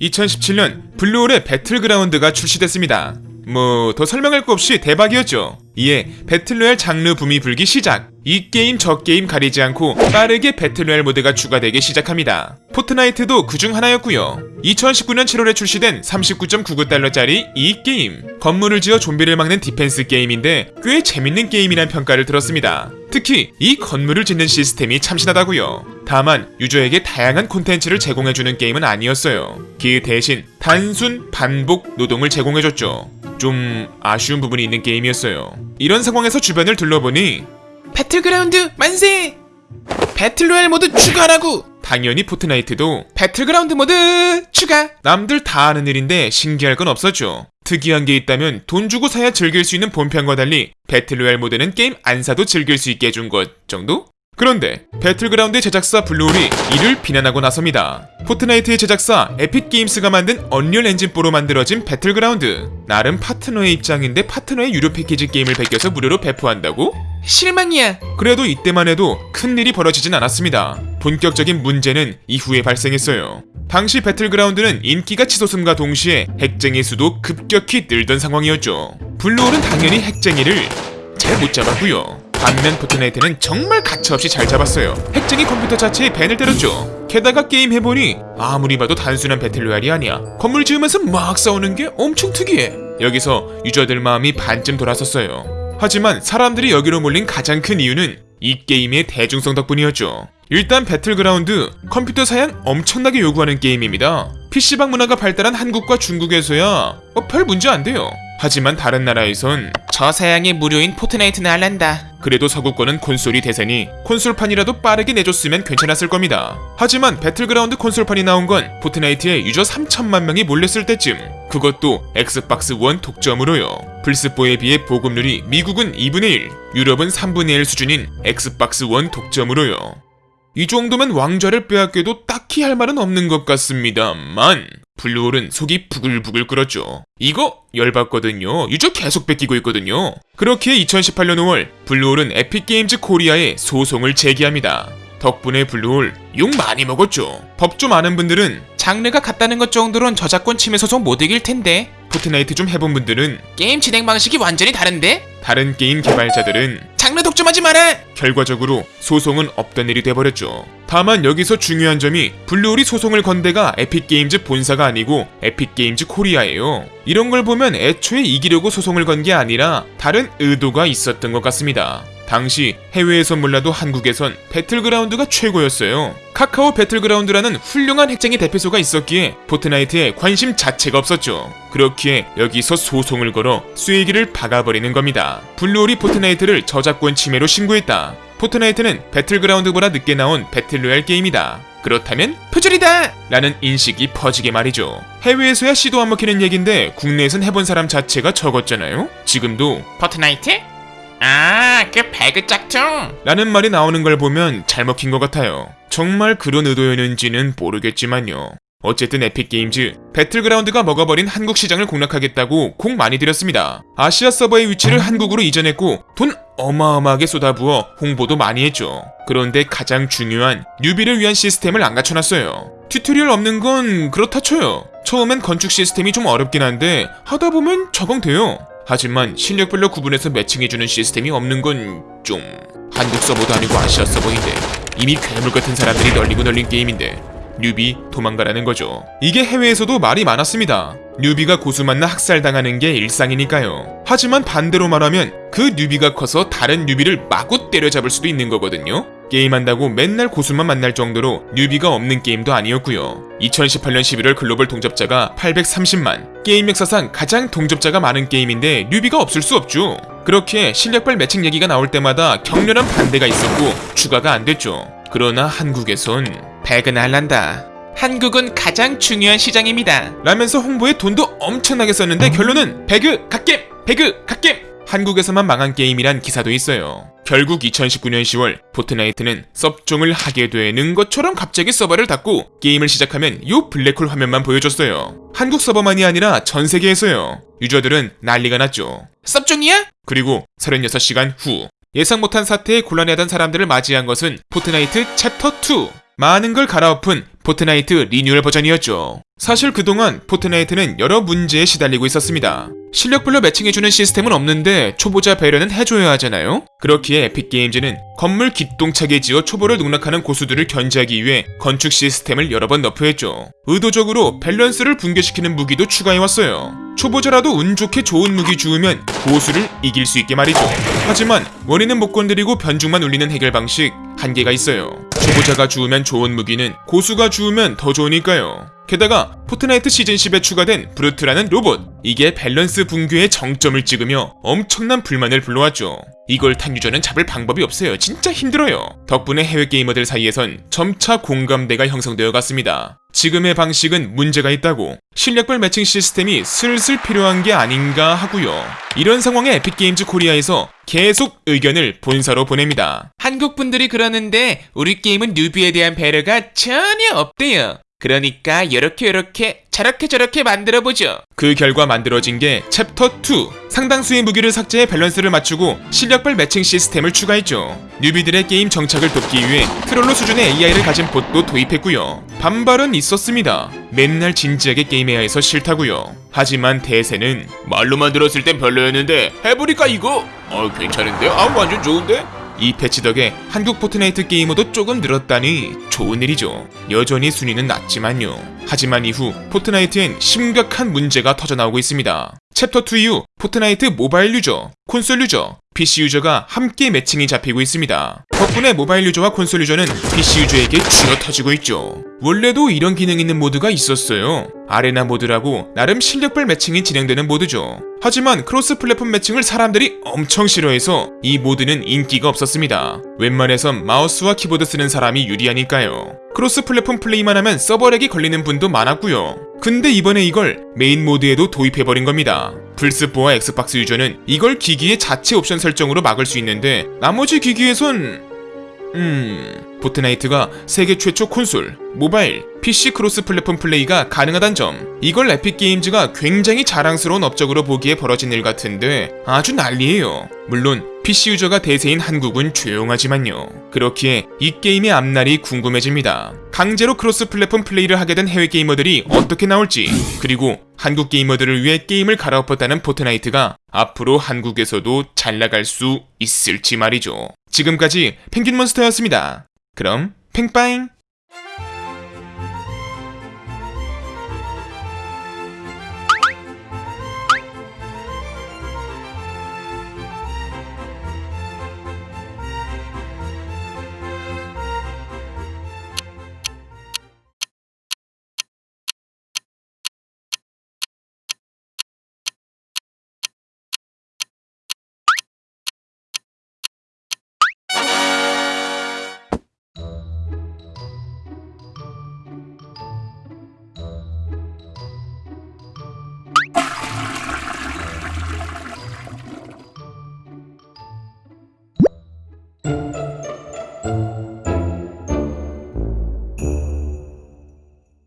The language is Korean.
2017년 블루홀의 배틀그라운드가 출시됐습니다. 뭐 더 설명할 거 없이 대박이었죠. 이에 배틀로얄 장르 붐이 불기 시작. 이 게임 저 게임 가리지 않고 빠르게 배틀로얄 모드가 추가되기 시작합니다. 포트나이트도 그중 하나였고요. 2019년 7월에 출시된 39.99달러짜리 이 게임. 건물을 지어 좀비를 막는 디펜스 게임인데 꽤 재밌는 게임이란 평가를 들었습니다. 특히 이 건물을 짓는 시스템이 참신하다고요. 다만 유저에게 다양한 콘텐츠를 제공해주는 게임은 아니었어요. 그 대신 단순 반복 노동을 제공해줬죠. 좀 아쉬운 부분이 있는 게임이었어요. 이런 상황에서 주변을 둘러보니 배틀그라운드 만세! 배틀로얄 모드 추가라고! 당연히 포트나이트도 배틀그라운드 모드 추가! 남들 다 아는 일인데 신기할 건 없었죠. 특이한 게 있다면 돈 주고 사야 즐길 수 있는 본편과 달리 배틀로얄 모드는 게임 안 사도 즐길 수 있게 해준 것 정도? 그런데 배틀그라운드 제작사 블루홀이 이를 비난하고 나섭니다. 포트나이트의 제작사 에픽게임스가 만든 언리얼 엔진4로 만들어진 배틀그라운드 나름 파트너의 입장인데 파트너의 유료 패키지 게임을 베껴서 무료로 배포한다고? 실망이야. 그래도 이때만 해도 큰 일이 벌어지진 않았습니다. 본격적인 문제는 이후에 발생했어요. 당시 배틀그라운드는 인기가 치솟음과 동시에 핵쟁이 수도 급격히 늘던 상황이었죠. 블루홀은 당연히 핵쟁이를 잘 못 잡았고요. 반면 포트나이트는 정말 가차없이 잘 잡았어요. 핵쟁이 컴퓨터 자체에 밴을 때렸죠. 게다가 게임 해보니 아무리 봐도 단순한 배틀로얄이 아니야. 건물 지으면서 막 싸우는 게 엄청 특이해. 여기서 유저들 마음이 반쯤 돌아섰어요. 하지만 사람들이 여기로 몰린 가장 큰 이유는 이 게임의 대중성 덕분이었죠. 일단 배틀그라운드 컴퓨터 사양 엄청나게 요구하는 게임입니다. PC방 문화가 발달한 한국과 중국에서야 어, 별 문제 안 돼요. 하지만 다른 나라에선 저사양에 무료인 포트나이트나 할란다. 그래도 서구권은 콘솔이 대세니 콘솔판이라도 빠르게 내줬으면 괜찮았을 겁니다. 하지만 배틀그라운드 콘솔판이 나온 건 포트나이트에 유저 3천만 명이 몰렸을 때쯤 그것도 엑스박스 1 독점으로요. 플스4에 비해 보급률이 미국은 2분의 1, 유럽은 3분의 1 수준인 엑스박스 1 독점으로요. 이 정도면 왕좌를 빼앗겨도 딱히 할 말은 없는 것 같습니다만 블루홀은 속이 부글부글 끓었죠. 이거 열받거든요. 유저 계속 뺏기고 있거든요. 그렇게 2018년 5월 블루홀은 에픽게임즈 코리아에 소송을 제기합니다. 덕분에 블루홀 욕 많이 먹었죠. 법 좀 아는 분들은 장르가 같다는 것 정도론 저작권 침해 소송 못 이길 텐데 포트나이트 좀 해본 분들은 게임 진행 방식이 완전히 다른데? 다른 게임 개발자들은 장르 독점하지 마라! 결과적으로 소송은 없던 일이 돼버렸죠. 다만 여기서 중요한 점이 블루홀이 소송을 건 데가 에픽게임즈 본사가 아니고 에픽게임즈 코리아예요. 이런 걸 보면 애초에 이기려고 소송을 건 게 아니라 다른 의도가 있었던 것 같습니다. 당시 해외에선 몰라도 한국에선 배틀그라운드가 최고였어요. 카카오 배틀그라운드라는 훌륭한 핵쟁이 대피소가 있었기에 포트나이트에 관심 자체가 없었죠. 그렇기에 여기서 소송을 걸어 쐐기를 박아버리는 겁니다. 블루홀이 포트나이트를 저작권 침해로 신고했다. 포트나이트는 배틀그라운드보다 늦게 나온 배틀로얄 게임이다. 그렇다면 표절이다! 라는 인식이 퍼지게 말이죠. 해외에서야 씨도 안 먹히는 얘긴데 국내에선 해본 사람 자체가 적었잖아요? 지금도 포트나이트? 아, 그 배그 짝퉁. 라는 말이 나오는 걸 보면 잘 먹힌 것 같아요. 정말 그런 의도였는지는 모르겠지만요. 어쨌든 에픽게임즈 배틀그라운드가 먹어버린 한국 시장을 공략하겠다고 공 많이 들였습니다. 아시아 서버의 위치를 한국으로 이전했고 돈 어마어마하게 쏟아부어 홍보도 많이 했죠. 그런데 가장 중요한 뉴비를 위한 시스템을 안 갖춰놨어요. 튜토리얼 없는 건 그렇다 쳐요. 처음엔 건축 시스템이 좀 어렵긴 한데 하다 보면 적응돼요. 하지만 실력별로 구분해서 매칭해주는 시스템이 없는 건 좀 한국 서버도 아니고 아시아 서버인데 이미 괴물 같은 사람들이 널리고 널린 게임인데 뉴비 도망가라는 거죠. 이게 해외에서도 말이 많았습니다. 뉴비가 고수 만나 학살당하는 게 일상이니까요. 하지만 반대로 말하면 그 뉴비가 커서 다른 뉴비를 마구 때려잡을 수도 있는 거거든요. 게임한다고 맨날 고수만 만날 정도로 뉴비가 없는 게임도 아니었고요. 2018년 11월 글로벌 동접자가 830만, 게임 역사상 가장 동접자가 많은 게임인데 뉴비가 없을 수 없죠. 그렇게 실력별 매칭 얘기가 나올 때마다 격렬한 반대가 있었고 추가가 안 됐죠. 그러나 한국에선 배그나 할란다. 한국은 가장 중요한 시장입니다. 라면서 홍보에 돈도 엄청나게 썼는데 결론은 배그 갓겜! 배그 갓겜! 한국에서만 망한 게임이란 기사도 있어요. 결국 2019년 10월 포트나이트는 섭종을 하게 되는 것처럼 갑자기 서버를 닫고 게임을 시작하면 요 블랙홀 화면만 보여줬어요. 한국 서버만이 아니라 전 세계에서요. 유저들은 난리가 났죠. 섭종이야? 그리고 36시간 후 예상 못한 사태에 곤란해하던 사람들을 맞이한 것은 포트나이트 챕터 2. 많은 걸 갈아엎은 포트나이트 리뉴얼 버전이었죠. 사실 그동안 포트나이트는 여러 문제에 시달리고 있었습니다. 실력별로 매칭해주는 시스템은 없는데 초보자 배려는 해줘야 하잖아요? 그렇기에 에픽게임즈는 건물 기똥차게 지어 초보를 농락하는 고수들을 견제하기 위해 건축 시스템을 여러 번 nerf했죠. 의도적으로 밸런스를 붕괴시키는 무기도 추가해왔어요. 초보자라도 운 좋게 좋은 무기 주우면 고수를 이길 수 있게 말이죠. 하지만 원인은 못 건드리고 변죽만 울리는 해결 방식 한계가 있어요. 초보자가 주우면 좋은 무기는 고수가 주우면 더 좋으니까요. 게다가 포트나이트 시즌 10에 추가된 브루트라는 로봇 이게 밸런스 붕괴의 정점을 찍으며 엄청난 불만을 불러왔죠. 이걸 탄 유저는 잡을 방법이 없어요. 진짜 힘들어요. 덕분에 해외 게이머들 사이에선 점차 공감대가 형성되어 갔습니다. 지금의 방식은 문제가 있다고 실력별 매칭 시스템이 슬슬 필요한 게 아닌가 하고요. 이런 상황에 에픽게임즈 코리아에서 계속 의견을 본사로 보냅니다. 한국 분들이 그러는데 우리 게임은 newbie에 대한 배려가 전혀 없대요. 그러니까 이렇게 이렇게 저렇게 저렇게 만들어 보죠. 그 결과 만들어진 게 챕터 2. 상당수의 무기를 삭제해 밸런스를 맞추고 실력별 매칭 시스템을 추가했죠. newbie들의 게임 정착을 돕기 위해 트롤러 수준의 AI를 가진 봇도 도입했고요. 반발은 있었습니다. 맨날 진지하게 게임해야 해서 싫다고요. 하지만 대세는 말로만 들었을 땐 별로였는데 해보니까 이거 어 괜찮은데? 아 완전 좋은데? 이 패치 덕에 한국 포트나이트 게이머도 조금 늘었다니 좋은 일이죠. 여전히 순위는 낮지만요. 하지만 이후 포트나이트엔 심각한 문제가 터져나오고 있습니다. 챕터 2 이후 포트나이트 모바일 유저, 콘솔 유저, PC 유저가 함께 매칭이 잡히고 있습니다. 덕분에 모바일 유저와 콘솔 유저는 PC 유저에게 쥐어 터지고 있죠. 원래도 이런 기능 있는 모드가 있었어요. 아레나 모드라고 나름 실력별 매칭이 진행되는 모드죠. 하지만 크로스 플랫폼 매칭을 사람들이 엄청 싫어해서 이 모드는 인기가 없었습니다. 웬만해선 마우스와 키보드 쓰는 사람이 유리하니까요. 크로스 플랫폼 플레이만 하면 서버 lag이 걸리는 분도 많았고요. 근데 이번에 이걸 메인 모드에도 도입해버린 겁니다. 플스4와 엑스박스 유저는 이걸 기기의 자체 옵션 설정으로 막을 수 있는데 나머지 기기에선 음... 포트나이트가 세계 최초 콘솔, 모바일, PC 크로스 플랫폼 플레이가 가능하단 점. 이걸 에픽게임즈가 굉장히 자랑스러운 업적으로 보기에 벌어진 일 같은데 아주 난리예요. 물론 PC 유저가 대세인 한국은 조용하지만요. 그렇기에 이 게임의 앞날이 궁금해집니다. 강제로 크로스 플랫폼 플레이를 하게 된 해외 게이머들이 어떻게 나올지 그리고 한국 게이머들을 위해 게임을 갈아엎었다는 포트나이트가 앞으로 한국에서도 잘 나갈 수 있을지 말이죠 지금까지 펭귄몬스터였습니다. 그럼 팽빠잉